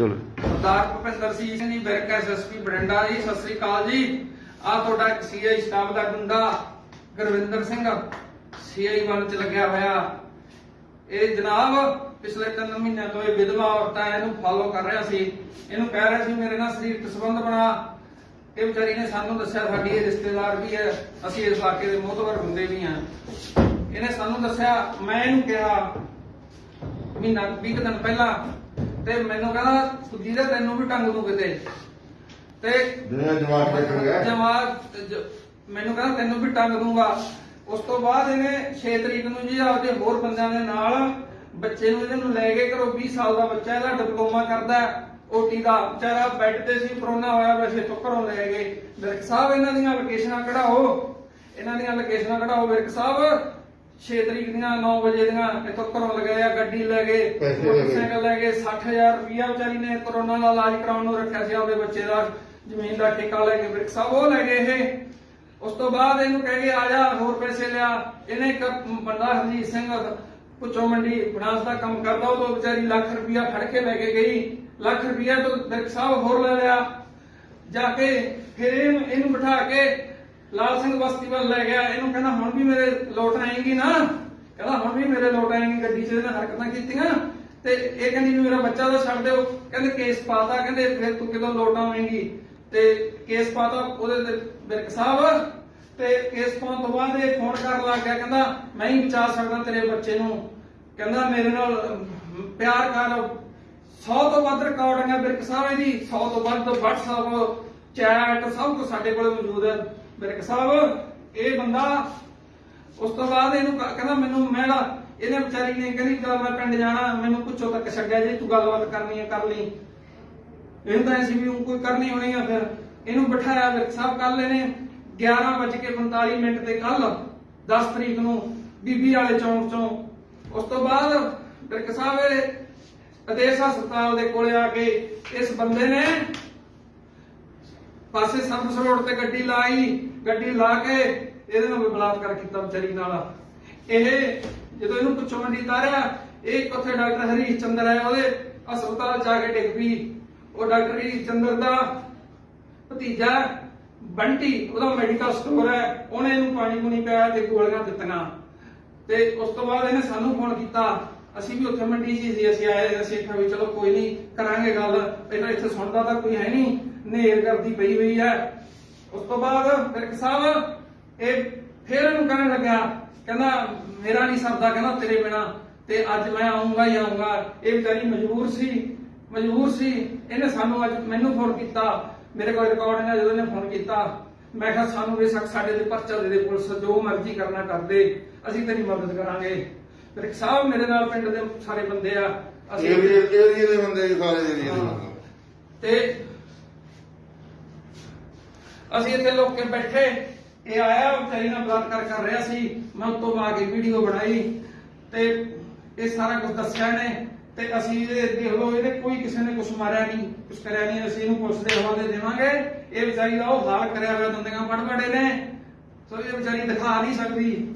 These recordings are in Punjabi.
ਚਲੋ। ਸਰਦਾਰ ਭੁਪਿੰਦਰ ਸਿੰਘ ਜੀ ਬਿਰਕ ਐਸਐਸਪੀ ਬਰਿੰਡਾ ਜੀ, ਸਤਿ ਸ੍ਰੀ ਅਕਾਲ ਜੀ। ਆ ਤੁਹਾਡਾ ਸੀਆਈ ਸਟਾਫ ਦਾ ਗੁੰਡਾ, ਗੁਰਵਿੰਦਰ ਸਿੰਘ ਸੀਆਈ ਵਨ ਚ ਲੱਗਿਆ ਹੋਇਆ। ਇਹ ਜਨਾਬ ਪਿਛਲੇ 3 ਮਹੀਨਿਆਂ ਤੋਂ ਇਹ ਵਿਧਵਾ ਔਰਤ ਇਹਨੂੰ ਫਾਲੋ ਕਰ ਰਿਹਾ ਸੀ। ਇਹਨੂੰ ਕਹਿ ਰਿਹਾ ਸੀ, ਮੇਰੇ ਨਾਲ ਸਰੀਰਕ ਸੰਬੰਧ ਬਣਾ। ਇਹ ਵਿਚਾਰੀ ਨੇ ਸਾਨੂੰ ਦੱਸਿਆ, ਸਾਡੀ ਇਹ ਰਿਸ਼ਤੇਦਾਰ ਵੀ ਹੈ, ਅਸੀਂ ਇਸ ਇਲਾਕੇ ਦੇ ਮੋਹਤਵਰ ਹੁੰਦੇ ਵੀ ਹਾਂ। ਇਹਨੇ ਸਾਨੂੰ ਦੱਸਿਆ, ਮੈਂ ਇਹਨੂੰ ਕਿਹਾ, ਮਹੀਨਾ 20 ਦਿਨ ਪਹਿਲਾਂ ਤੇ ਮੈਨੂੰ ਕਹਿੰਦਾ ਸੁੱਜੀ ਦਾ ਤੈਨੂੰ ਵੀ ਟੰਗ ਦੂੰ ਕਿਤੇ। ਤੇ ਦੁਨੀਆ ਜਵਾਬ ਦੇਖਣ ਗਿਆ। ਜਮਾਤ ਜ- ਮੈਨੂੰ ਕਹਿੰਦਾ ਤੈਨੂੰ ਵੀ ਟੰਗ ਦੂੰਗਾ। ਉਸ ਤੋਂ ਬਾਅਦ ਇਹਨੇ 6 ਤਰੀਕ ਨੂੰ ਜੀ ਆਪਦੇ ਹੋਰ ਬੰਦਿਆਂ ਦੇ ਨਾਲ ਬੱਚੇ ਨੂੰ ਇਹਦੇ ਨੂੰ ਲੈ ਕੇ ਘਰੋਂ 20 ਸਾਲ ਦਾ ਬੱਚਾ ਇਹਦਾ ਡਿਪਲੋਮਾ ਕਰਦਾ ਓਟੀ ਦਾ ਵਿਚਾਰਾ ਬੈੱਡ ਤੇ ਸੀ ਕਰੋਨਾ ਹੋਇਆ ਵੈਸੇ ਤੋਂ ਲੈ ਗਏ। ਵਿਰਕ ਸਾਹਿਬ ਇਹਨਾਂ ਦੀਆਂ ਲੋਕੇਸ਼ਨਾਂ ਕਢਾਓ। ਇਹਨਾਂ ਦੀਆਂ ਲੋਕੇਸ਼ਨਾਂ ਕਢਾਓ ਵਿਰਕ ਸਾਹਿਬ। 6 ਤਰੀਕ ਦੀਆਂ 9 ਵਜੇ ਦੀਆਂ ਇੱਥੋਂ ਘਰੋਂ ਲਗਾਇਆ ਗੱਡੀ ਲੈ ਗਏ ਪੈਸੇ ਲੈ ਗਏ। ਮੋਟਰਸਾਈਕਲ ਲੈ ਗਏ 60000 ਰੁਪਇਆ ਵਿਚਾਰੀ ਨੇ ਕਰੋਨਾ ਦਾ ਇਲਾਜ ਕਰਾਉਣ ਨੂੰ ਰੱਖਿਆ ਸੀ ਆਪਦੇ ਬੱਚੇ ਦਾ ਜ਼ਮੀਨ ਦਾ ਠੇਕਾ ਲੈ ਕੇ ਵਿਰਕ ਸਾਹਿਬ ਉਹ ਲੈ ਗਏ ਇਹ। ਉਸ ਤੋਂ ਬਾਅਦ ਇਹਨੂੰ ਕਹਿ ਕੇ ਆ ਜਾ ਹੋਰ ਪੈਸੇ ਲਿਆ। ਇਹਨੇ ਇੱਕ ਬੰਦਾ ਹਰਜੀਤ ਸਿੰਘ ਪੁੱਚੋ ਮੰਡੀ ਫਾਈਨਾਂਸ ਦਾ ਕੰਮ ਕਰਦਾ ਉਹ ਤੋਂ ਵਿਚਾਰੀ ਲੱਖ ਰੁਪਇਆ ਫੜ ਕੇ ਲੈ ਕੇ ਗਈ। ਲੱਖ ਰੁਪਇਆ ਤੋਂ ਵਿਰਕ ਸਾਹਿਬ ਹੋਰ ਲੈ ਲਿਆ। ਜਾ ਕੇ ਫਿਰ ਇਹਨੂੰ ਇਹਨੂੰ ਬਿਠਾ ਕੇ ਲਾਲ ਸਿੰਘ ਬਸਤੀ ਵੱਲ ਲੈ ਗਿਆ, ਇਹਨੂੰ ਕਹਿੰਦਾ, ਹੁਣ ਵੀ ਮੇਰੇ ਲੋਟ ਆਏਗੀ ਨਾ? ਕਹਿੰਦਾ, ਹੁਣ ਵੀ ਮੇਰੇ ਲੋਟ ਆਏਗੀ, ਗੱਡੀ 'ਚ ਇਹਨੇ ਹਰਕਤਾਂ ਕੀਤੀਆਂ। ਤੇ ਇਹ ਕਹਿੰਦੀ ਵੀ ਮੇਰਾ ਬੱਚਾ ਤਾਂ ਛੱਡ ਦਿਓ। ਕਹਿੰਦੇ, ਕੇਸ ਪਾਤਾ ਕਹਿੰਦੇ, ਫਿਰ ਤੂੰ ਕਿਦੋਂ ਲੋਟ ਆਵੇਂਗੀ? ਤੇ ਕੇਸ ਪਾਤਾ ਉਹਦੇ ਤੇ ਬਿਰਕ ਸਾਹਿਬ। ਤੇ ਕੇਸ ਪਾਉਣ ਤੋਂ ਬਾਅਦ ਇਹ ਫੋਨ ਕਰਨ ਲੱਗ ਗਿਆ, ਕਹਿੰਦਾ, ਮੈਂ ਹੀ ਬਚਾ ਸਕਦਾ ਤੇਰੇ ਬੱਚੇ ਨੂੰ। ਕਹਿੰਦਾ, ਮੇਰੇ ਨਾਲ ਪਿਆਰ ਕਰ। 100 ਤੋਂ ਵੱਧ ਰਿਕਾਰਡਿੰਗ ਹੈ ਬਿਰਕ ਸਾਹਿਬ ਇਹਦੀ 100 ਤੋਂ ਵੱਧ WhatsApp, ਚੈਟ, ਸਭ ਕੁਝ ਸਾਡੇ ਕੋਲ ਮੌਜੂਦ ਹੈ। ਬਿਰਕ ਸਾਹਿਬ, ਇਹ ਬੰਦਾ ਉਸ ਤੋਂ ਬਾਅਦ ਇਹਨੂੰ ਕਹਿੰਦਾ ਮੈਨੂੰ ਮੈਂ ਇਹਨੇ ਵਿਚਾਰੀ ਨੇ ਕਹਿੰਦੀ ਚੱਲ ਮੈਂ ਪਿੰਡ ਜਾਣਾ, ਮੈਨੂੰ ਪੁੱਛੋ ਤੱਕ ਛੱਡਿਆ ਜੇ, ਤੂੰ ਗੱਲਬਾਤ ਕਰਨੀ ਹੈ, ਕਰ ਲਈ। ਇਹਨੂੰ ਤਾਂ ਅਸੀਂ ਵੀ ਕੋਈ ਕਰਨੀ ਹੋਣੀ ਆ ਫਿਰ। ਇਹਨੂੰ ਬਿਠਾਇਆ ਵਿਰਕ ਸਾਹਿਬ ਕੱਲ ਇਹਨੇ 11:45 ਮਿੰਟ ਤੇ ਕੱਲ 10 ਤਰੀਕ ਨੂੰ ਬੀਬੀ ਵਾਲੇ ਚੌਂਕ ਚੋਂ। ਉਸ ਤੋਂ ਬਾਅਦ ਵਿਰਕ ਸਾਹਿਬ ਇਹ ਅਦੇਸ਼ ਹਸਪਤਾਲ ਦੇ ਕੋਲੇ ਆ ਕੇ ਇਸ ਬੰਦੇ ਨੇ ਪਾਸੇ ਸਰਵਿਸ ਰੋਡ ਤੇ ਗੱਡੀ ਲਾਈ, ਗੱਡੀ ਲਾ ਕੇ ਇਹਦੇ ਨਾਲ ਬਲਾਤਕਾਰ ਕੀਤਾ ਵਿਚਾਰੀ ਨਾਲ। ਇਹ ਜਦੋਂ ਇਹਨੂੰ ਪੁੱਛੋ ਮੰਡੀ ਤਾਰਿਆ ਇਹ ਉੱਥੇ ਡਾਕਟਰ ਹਰੀਸ਼ ਚੰਦਰ ਹੈ, ਉਹਦੇ ਹਸਪਤਾਲ ਜਾ ਕੇ ਡਿੱਗ ਪਈ। ਉਹ ਡਾਕਟਰ ਹਰੀਸ਼ ਚੰਦਰ ਦਾ ਭਤੀਜਾ ਬੰਟੀ, ਉਹਦਾ ਮੈਡੀਕਲ ਸਟੋਰ ਹੈ, ਉਹਨੇ ਇਹਨੂੰ ਪਾਣੀ ਪੂਣੀ ਪਿਆ ਤੇ ਗੋਲੀਆਂ ਦਿੱਤੀਆਂ। ਤੇ ਉਸ ਤੋਂ ਬਾਅਦ ਇਹਨੇ ਸਾਨੂੰ ਫੋਨ ਕੀਤਾ। ਅਸੀਂ ਵੀ ਉੱਥੇ ਮੰਡੀ 'ਚ ਸੀ, ਅਸੀਂ ਆਏ, ਅਸੀਂ ਕਿਹਾ ਵੀ ਚਲੋ ਕੋਈ ਨਹੀਂ, ਕਰਾਂਗੇ ਗੱਲ। ਪਹਿਲਾਂ ਇੱਥੇ ਸੁਣਦਾ ਤਾਂ ਕੋਈ ਹੈ ਨਹੀਂ ਨੇਰ ਕਰਦੀ ਪਈ ਹੋਈ ਹੈ। ਉਸ ਤੋਂ ਬਾਅਦ ਵਿਰਕ ਸਾਹਿਬ ਇਹ ਫੇਰ ਇਹਨੂੰ ਕਹਿਣ ਲੱਗਾ ਕਹਿੰਦਾ, ਮੇਰਾ ਨਹੀਂ ਸਰਦਾ, ਕਹਿੰਦਾ ਤੇਰੇ ਬਿਨਾ। ਤੇ ਅੱਜ ਮੈਂ ਆਉਂਗਾ ਹੀ ਆਉਂਗਾ ਇਹ ਵਿਚਾਰੀ ਮਜਬੂਰ ਸੀ ਮਜਬੂਰ ਸੀ। ਇਹਨੇ ਸਾਨੂੰ ਅੱਜ ਮੈਨੂੰ ਫੋਨ ਕੀਤਾ। ਮੇਰੇ ਕੋਲ ਰਿਕਾਰਡ ਹੈ ਜਦੋਂ ਇਹਨੇ ਫੋਨ ਕੀਤਾ। ਮੈਂ ਕਿਹਾ ਸਾਨੂੰ ਬੇਸ਼ੱਕ ਸਾਡੇ ਦੇ ਪਰਚਾ ਦੇ ਦੇ ਪੁਲਿਸ ਜੋ ਮਰਜ਼ੀ ਕਰਨਾ ਕਰਦੇ ਅਸੀਂ ਤੇਰੀ ਮਦਦ ਕਰਾਂਗੇ। ਫਿਰ ਇੱਕ ਸਾਹਿਬ ਮੇਰੇ ਨਾਲ ਪਿੰਡ ਦੇ ਸਾਰੇ ਬੰਦੇ ਆ ਅਸੀਂ ਏਰੀਏ ਦੇ ਬੰਦੇ ਜੀ, ਸਾਰੇ ਏਰੀਏ ਦੇ। ਬੰਦੇ ਤੇ ਅਸੀਂ ਇੱਥੇ ਲੋਕ ਕੇ ਬੈਠੇ ਇਹ ਆਇਆ ਵਿਚਾਰੀ ਨਾਲ ਬਲਾਤਕਾਰ ਕਰ ਰਿਹਾ ਸੀ ਮੈਂ ਉੱਤੋਂ ਆ ਕੇ ਵੀਡੀਓ ਬਣਾਈ ਤੇ ਇਹ ਸਾਰਾ ਕੁਝ ਦੱਸਿਆ ਇਹਨੇ। ਤੇ ਅਸੀਂ ਇਹ ਦੇਖ ਲਓ ਇਹਨੇ ਕੋਈ ਕਿਸੇ ਨੇ ਕੁਝ ਮਾਰਿਆ ਨਹੀਂ ਕੁਝ ਕਰਿਆ ਨਹੀਂ ਅਸੀਂ ਇਹਨੂੰ ਪੁਲਿਸ ਦੇ ਹਵਾਲੇ ਦੇਵਾਂਗੇ। ਇਹ ਵਿਚਾਰੀ ਦਾ ਉਹ ਹਾਲ ਕਰਿਆ ਹੋਇਆ ਦੰਦੀਆਂ ਵੜ ਵੜੇ ਨੇ। ਸੋ ਇਹ ਵਿਚਾਰੀ ਦਿਖਾ ਨਹੀਂ ਸਕਦੀ।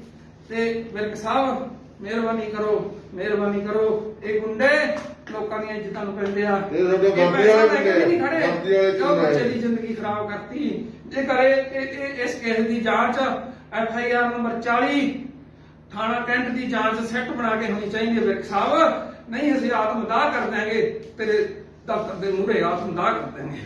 ਤੇ ਵਿਰਕ ਸਾਹਿਬ ਮਿਹਰਬਾਨੀ ਕਰੋ ਮਿਹਰਬਾਨੀ ਕਰੋ। ਇਹ ਗੁੰਡੇ ਲੋਕਾਂ ਦੀਆਂ ਇੱਜ਼ਤਾਂ ਨੂੰ ਪੈਂਦੇ ਆ। ਇਹ ਸਾਡੇ ਵਾਲੇ ਵਾਲੇ ਕਿਉਂ। ਬੱਚੇ ਦੀ ਜ਼ਿੰਦਗੀ ਖਰਾਬ ਕਰਤੀ। ਜੇ ਕਰੇ ਇਹ- ਇਹ- ਇਸ ਕੇਸ ਦੀ ਜਾਂਚ ਐਫ ਆਈ ਆਰ ਨੰਬਰ 40 ਥਾਣਾ ਕੈਂਟ ਦੀ ਜਾਂਚ ਸੈੱਟ ਬਣਾ ਕੇ ਹੋਣੀ ਚਾਹੀਦੀ ਹੈ ਵਿਰਕ ਸਾਹਿਬ। ਨਹੀਂ ਅਸੀਂ ਆਤਮਦਾਹ ਕਰ ਦਾਂਗੇ ਤੇਰੇ ਦਫ਼ਤਰ ਦੇ ਮੂਹਰੇ ਆਤਮਦਾਹ ਕਰ ਦਾਂਗੇ